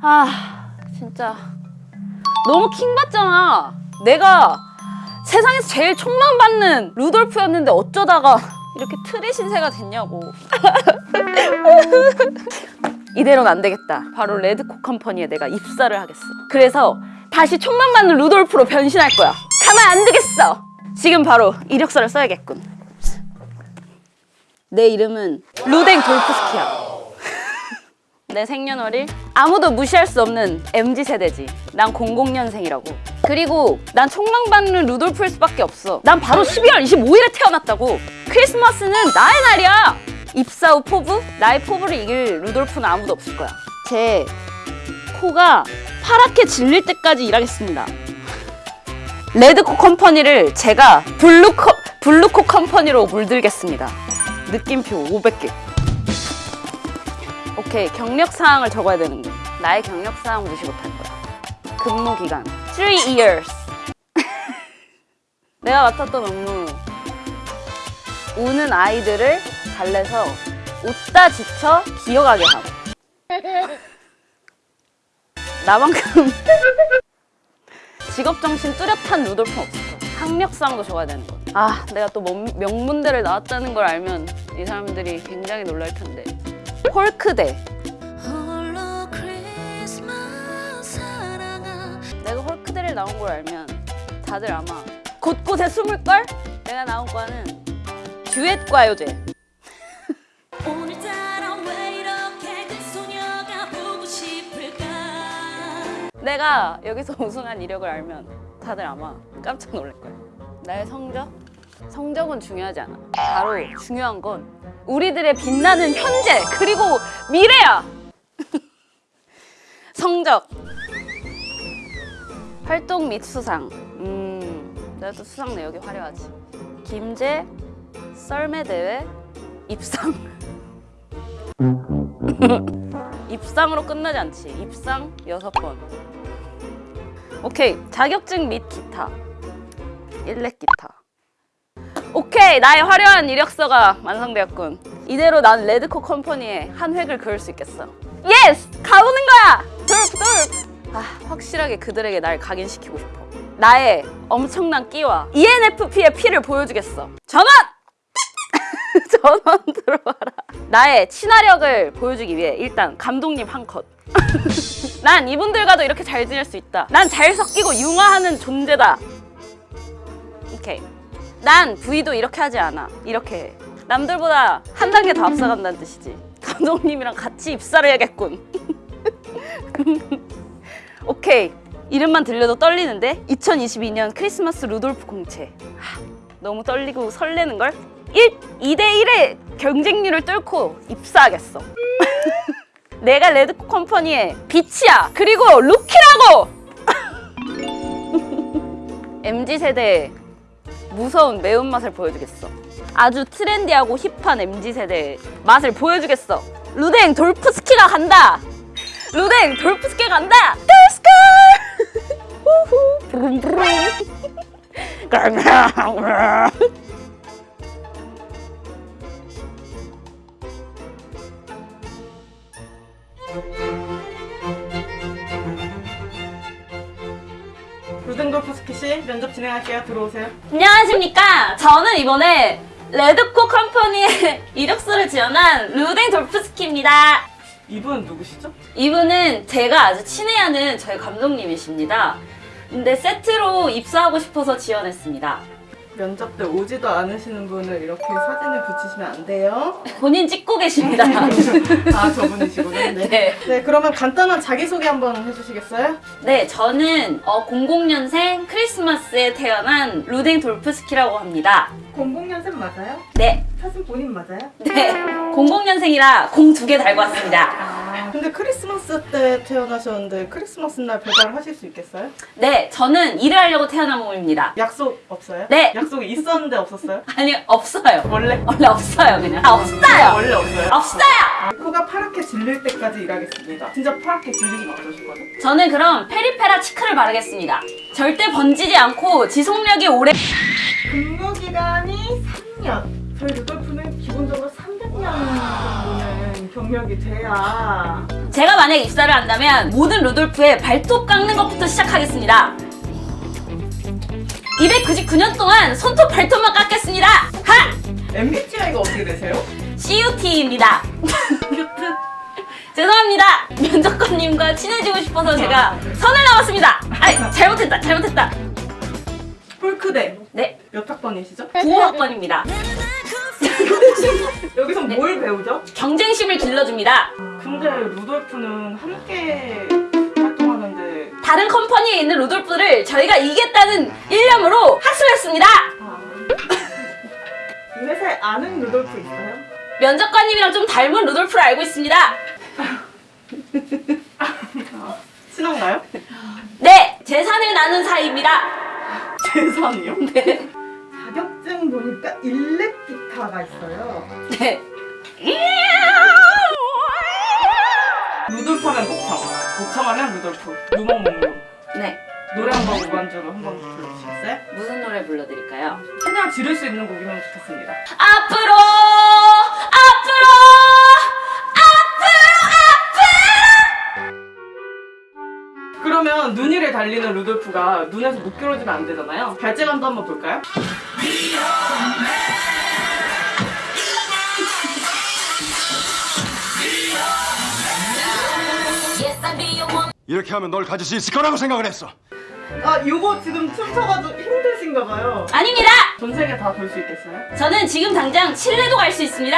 아 진짜. 너무 킹받잖아. 내가 세상에서 제일 촉망받는 루돌프였는데 어쩌다가 이렇게 트리 신세가 됐냐고. 이대로는 안 되겠다. 바로 레드코 컴퍼니에 내가 입사를 하겠어. 그래서 다시 촉망받는 루돌프로 변신할 거야. 가만 안 두겠어. 지금 바로 이력서를 써야겠군. 내 이름은 루댕 돌프스키야. 내 생년월일 아무도 무시할 수 없는 MZ세대지. 난 00년생이라고. 그리고 난 촉망받는 루돌프일 수밖에 없어. 난 바로 12월 25일에 태어났다고. 크리스마스는 나의 날이야! 입사 후 포부? 나의 포부를 이길 루돌프는 아무도 없을 거야. 제 코가 파랗게 질릴 때까지 일하겠습니다. 레드코 컴퍼니를 제가 블루코, 블루코 컴퍼니로 물들겠습니다. 느낌표 500개. 오케이 경력 사항을 적어야 되는데 나의 경력 사항 무시 못할 거야. 근무 기간. 3 years. 내가 맡았던 업무. 우는 아이들을 달래서 웃다 지쳐 기어가게 함 나만큼 직업정신 뚜렷한 루돌프는 없을 거야. 학력사항도 적어야 되는 거야 아 내가 또 명- 명문대를 나왔다는 걸 알면 이 사람들이 굉장히 놀랄 텐데. 홀크대 나온 걸 알면 다들 아마 곳곳에 숨을걸? 내가 나온 과는 듀엣과 요제. 왜 이렇게 그 내가 여기서 우승한 이력을 알면 다들 아마 깜짝 놀랄 거야. 나의 성적? 성적은 중요하지 않아. 바로 중요한 건 우리들의 빛나는 현재 그리고 미래야. 성적 활동 및 수상. 음 내가 또 수상 내역이 화려하지. 김제 썰매 대회 입상. 입상으로 끝나지 않지. 입상 여섯 번. 오케이. 자격증 및 기타. 일렉 기타. 오케이. 나의 화려한 이력서가 완성되었군. 이대로 난 레드코 컴퍼니에 한 획을 그을 수 있겠어. Yes! 가보는 거야! 돌프 아 확실하게 그들에게 날 각인시키고 싶어 나의 엄청난 끼와 ENFP의 피를 보여주겠어 전원! 전원 들어와라 나의 친화력을 보여주기 위해 일단 감독님 한컷 난 이분들과도 이렇게 잘 지낼 수 있다. 난 잘 섞이고 융화하는 존재다. 오케이. 난 부위도 이렇게 하지 않아. 이렇게 해. 남들보다 한 단계 더 앞서간다는 뜻이지. 감독님이랑 같이 입사를 해야겠군. 오케이. 이름만 들려도 떨리는데 2022년 크리스마스 루돌프 공채. 하, 너무 떨리고 설레는걸? 1, 2대1의 경쟁률을 뚫고 입사하겠어. 내가 레드코 컴퍼니의 빛이야. 그리고 루키라고. MZ 세대의 무서운 매운맛을 보여주겠어. 아주 트렌디하고 힙한 MZ 세대의 맛을 보여주겠어. 루댕 돌프스키가 간다. 루댕 돌프스키가 간다. 루댕 돌프스키 씨 면접 진행할게요. 들어오세요. 안녕하십니까. 저는 이번에 레드코 컴퍼니의 이력서를 지원한 루댕 돌프스키입니다. 이분은 누구시죠? 이분은 제가 아주 친애하는 저희 감독님이십니다. 근데 세트로 입사하고 싶어서 지원했습니다. 면접 때 오지도 않으시는 분을 이렇게 사진을 붙이시면 안 돼요. 본인 찍고 계십니다. 아 저분이시구나. 네. 네. 네 그러면 간단한 자기소개 한번 해주시겠어요? 네, 저는 어, 00년생 크리스마스에 태어난 루댕 돌프스키라고 합니다. 00년생 맞아요? 네, 사진 본인 맞아요? 네. 00년생이라 공 두 개 달고 왔습니다. 아 근데 크리스마스 때 태어나셨는데 크리스마스 날 배달을 하실 수 있겠어요? 네, 저는 일을 하려고 태어난 몸입니다. 약속 없어요? 네. 약속이 있었는데 없었어요? 아니, 없어요. 원래? 원래 없어요, 그냥. 아, 없어요! 원래 없어요? 없어요! 아, 코가 파랗게 질릴 때까지 일하겠습니다. 진짜 파랗게 질리긴 어떠실 거죠? 저는 그럼 페리페라 치크를 바르겠습니다. 절대 번지지 않고 지속력이 오래 근무 기간이 3년. 저희 루돌프는 기본적으로 300년 정도는 경력이 돼야 제가 만약에 입사를 한다면 모든 루돌프의 발톱 깎는 것부터 시작하겠습니다. 299년 동안 손톱 발톱만 깎겠습니다. 하! MBTI가 어떻게 되세요? CUT입니다. 죄송합니다. 면접관님과 친해지고 싶어서 제가 선을 넘었습니다. 아니, 잘못했다, 잘못했다. 폴크대 네, 몇 학번이시죠? 9학번입니다. 여기서 네. 뭘 배우죠? 경쟁심을 길러줍니다. 근데 루돌프는 함께 활동하는데 다른 컴퍼니에 있는 루돌프를 저희가 이겼다는 일념으로 학습했습니다. 아, 이 회사에 아는 루돌프 있어요? 면접관님이랑 좀 닮은 루돌프를 알고 있습니다. 친한가요? 네, 재산을 나눈 사이입니다. 재산이요? 네. 자격증 보니까 일렉 기타가 있어요. 네. 루돌프 하면 목청, 목청 하면 루돌프, 루몽몽루. 네. 노래 한 번 무반주로 한 번 불러주시겠어요? 무슨 노래 불러드릴까요? 최대한 지를 수 있는 곡이면 좋겠습니다. 앞으로, 앞으로, 앞으로, 그러면 눈 위를 달리는 루돌프가 눈에서 못 길어지면 안 되잖아요. 발재간도 한번 볼까요? 이렇게 하면 널 가질 수 있을 거라고 생각을 했어. 아, 요거 지금 춤춰가지고 힘드신가 봐요. 아닙니다. 전 세계 다 볼 수 있겠어요? 저는 지금 당장 칠레도 갈 수 있습니다.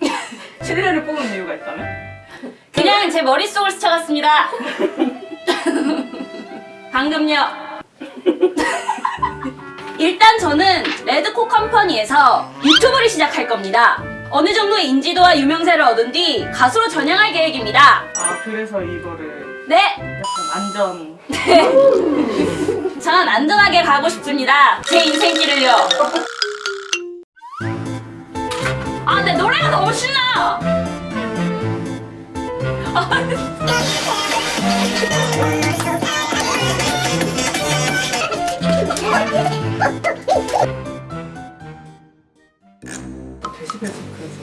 칠레를 뽑은 이유가 있다면? 그냥 제 머릿속을 스쳐갔습니다. 방금요. 일단 저는 레드코 컴퍼니에서 유튜브를 시작할 겁니다. 어느 정도의 인지도와 유명세를 얻은 뒤 가수로 전향할 계획입니다. 아, 그래서 이거를 네, 약간 안전. 전 안전하게 가고 싶습니다. 제 인생길을요. 아, 근데 노래가 너무 신나. 데시벨 체크해서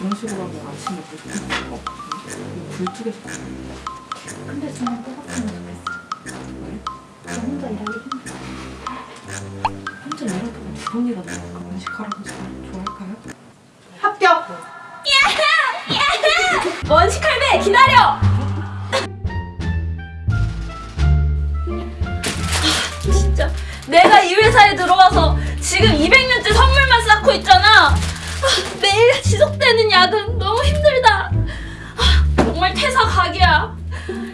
이런 식으로 하면 아침에 불 끄는 거 없거든요. 불 끄겠어. 근데 저는 뽑았으면 좋겠어. 저 혼자 일하기 힘들어. 혼자 일하다가 두 번이나 나니까 원식하라고 좋아할까요? 합격! 원식 할배 기다려. 진짜 내가 이 회사에 들어와서 지금 200년째 선물만 쌓고 있잖아. 아, 지속되는 야근 너무 힘들다. 아, 정말 퇴사 각이야.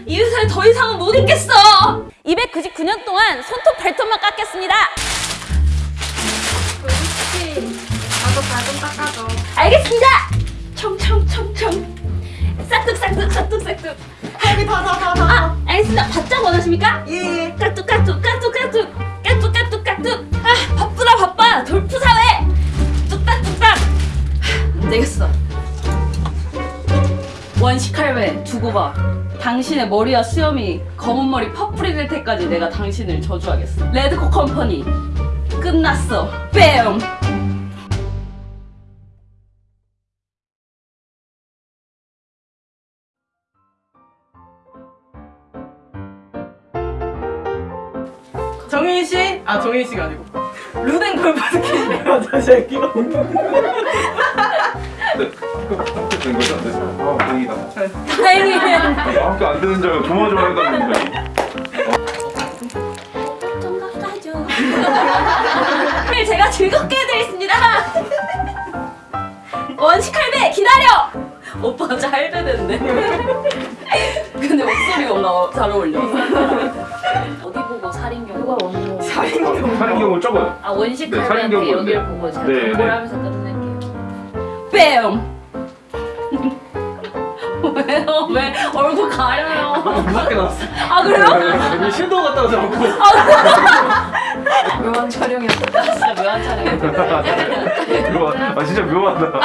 이 회사에 더 이상은 못 있겠어. 299년 동안 손톱 발톱만 깎겠습니다. 나도 발좀 닦아줘. 알겠습니다. 청청청청. 싹둑 싹둑 싹둑 싹둑. 여기 다, 다, 다, 다. 아, 알겠습니다. 바짝 원하십니까? 예, 예. 까뚝 까뚝 까뚝 까 당신의 머리와 수염이 검은 머리 파뿌리 될 때까지 내가 당신을 저주하겠어 레드코 컴퍼니 끝났어 뺨 정인 씨? 아, 정인 씨가 아니고. 루댕 돌프스키시네요, 저 새끼가. 된 거죠? 네. 아, 다행이다. 다행이에요 아무도 안 되는 줄 알고 조마조마 해가지고. 좀 깎아줘 오늘 제가 즐겁게 해드리겠습니다 원식 할배 기다려 오빠 진짜 할배 됐네 근데 목소리가 뭔가 잘 어울려 어디 보고 살인경 누가 원고? 사인경. 사는 경우 적어요. 아 원식 네, 할배한테 여기를 네. 보고 제가 네, 공부를 네. 하면서 끝낼게요 뺨 왜요? 왜 얼굴 가려요? 무섭게 나왔어. 아 그래요? 여기 섀도우 갔다 오지 않고. 묘한 촬영이었다. 진짜 묘한 촬영이었는데 묘하, 아, 진짜 묘하다.